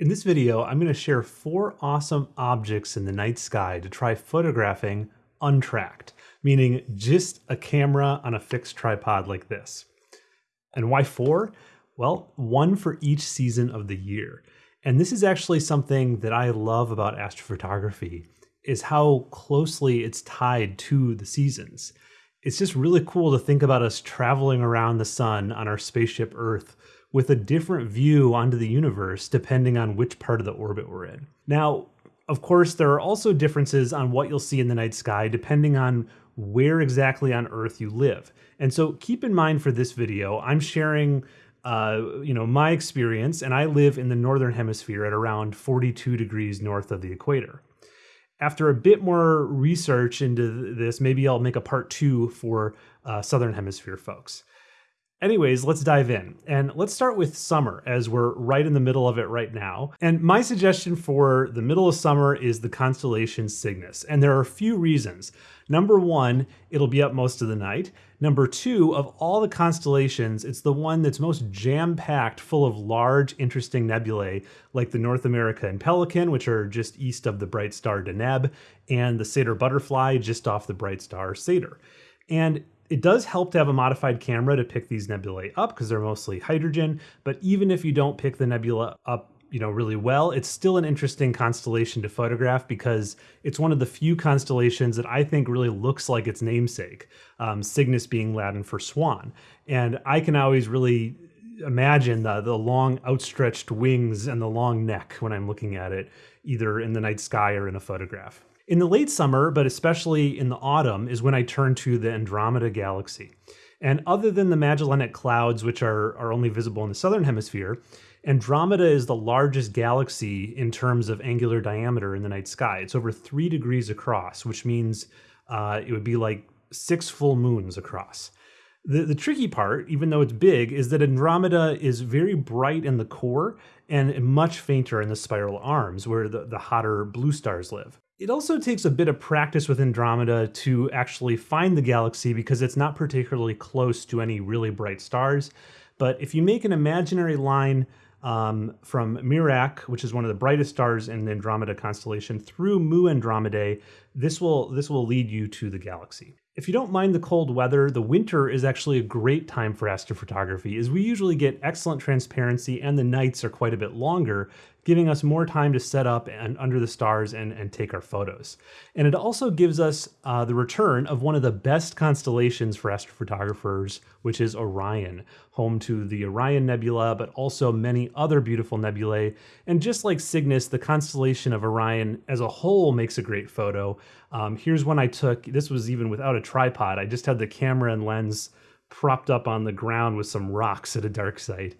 In this video, I'm going to share four awesome objects in the night sky to try photographing untracked, meaning just a camera on a fixed tripod like this. And why four? Well, one for each season of the year. And this is actually something that I love about astrophotography is how closely it's tied to the seasons. It's just really cool to think about us traveling around the sun on our spaceship Earth with a different view onto the universe depending on which part of the orbit we're in. Now, of course, there are also differences on what you'll see in the night sky depending on where exactly on Earth you live. And so keep in mind for this video, I'm sharing uh, you know, my experience, and I live in the northern hemisphere at around 42 degrees north of the equator. After a bit more research into this, maybe I'll make a part two for uh, southern hemisphere folks. Anyways, let's dive in. And let's start with summer as we're right in the middle of it right now. And my suggestion for the middle of summer is the constellation Cygnus. And there are a few reasons. Number one, it'll be up most of the night. Number two, of all the constellations, it's the one that's most jam-packed full of large, interesting nebulae like the North America and Pelican, which are just east of the bright star Deneb, and the Sadr Butterfly just off the bright star Sadr. And it does help to have a modified camera to pick these nebulae up because they're mostly hydrogen, but even if you don't pick the nebula up you know really well it's still an interesting constellation to photograph because it's one of the few constellations that i think really looks like its namesake um, cygnus being latin for swan. And i can always really imagine the, the long outstretched wings and the long neck when i'm looking at it either in the night sky or in a photograph in the late summer, but especially in the autumn, is when I turn to the Andromeda Galaxy. And other than the Magellanic Clouds, which are, are only visible in the southern hemisphere, Andromeda is the largest galaxy in terms of angular diameter in the night sky. It's over three degrees across, which means uh, it would be like six full moons across. The, the tricky part, even though it's big, is that Andromeda is very bright in the core and much fainter in the spiral arms, where the, the hotter blue stars live. It also takes a bit of practice with Andromeda to actually find the galaxy because it's not particularly close to any really bright stars. But if you make an imaginary line um, from Mirach, which is one of the brightest stars in the Andromeda constellation, through Mu Andromedae, this will this will lead you to the galaxy. If you don't mind the cold weather, the winter is actually a great time for astrophotography as we usually get excellent transparency and the nights are quite a bit longer, giving us more time to set up and under the stars and, and take our photos. And it also gives us uh, the return of one of the best constellations for astrophotographers, which is Orion, home to the Orion Nebula, but also many other beautiful nebulae. And just like Cygnus, the constellation of Orion as a whole makes a great photo. Um, here's one I took, this was even without a tripod. I just had the camera and lens propped up on the ground with some rocks at a dark site.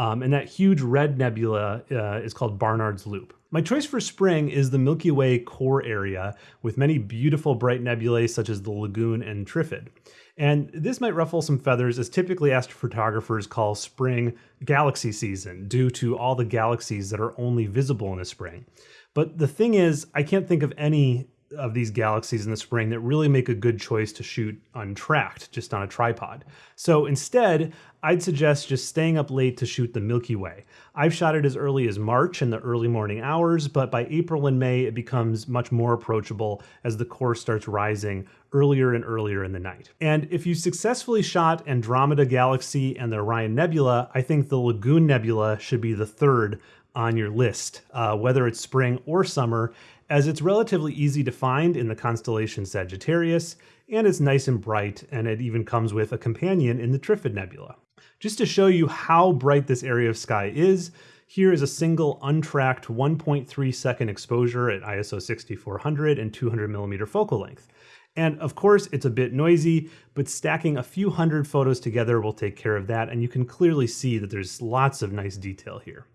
Um, and that huge red nebula uh, is called Barnard's Loop. My choice for spring is the Milky Way core area with many beautiful bright nebulae such as the Lagoon and Trifid. And this might ruffle some feathers as typically astrophotographers call spring galaxy season due to all the galaxies that are only visible in the spring. But the thing is, I can't think of any of these galaxies in the spring that really make a good choice to shoot untracked, just on a tripod. So instead, I'd suggest just staying up late to shoot the Milky Way. I've shot it as early as March in the early morning hours, but by April and May, it becomes much more approachable as the core starts rising earlier and earlier in the night. And if you successfully shot Andromeda Galaxy and the Orion Nebula, I think the Lagoon Nebula should be the third on your list, uh, whether it's spring or summer, as it's relatively easy to find in the constellation Sagittarius, and it's nice and bright, and it even comes with a companion in the Trifid Nebula. Just to show you how bright this area of sky is, here is a single untracked 1.3 second exposure at ISO 6400 and 200 millimeter focal length. And of course, it's a bit noisy, but stacking a few hundred photos together will take care of that, and you can clearly see that there's lots of nice detail here.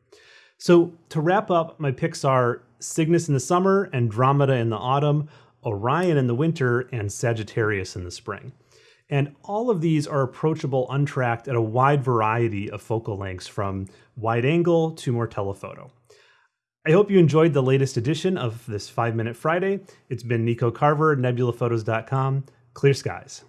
So to wrap up, my picks are Cygnus in the summer, Andromeda in the autumn, Orion in the winter, and Sagittarius in the spring. And all of these are approachable untracked at a wide variety of focal lengths from wide angle to more telephoto. I hope you enjoyed the latest edition of this 5 Minute Friday. It's been Nico Carver, nebulaphotos.com. Clear skies.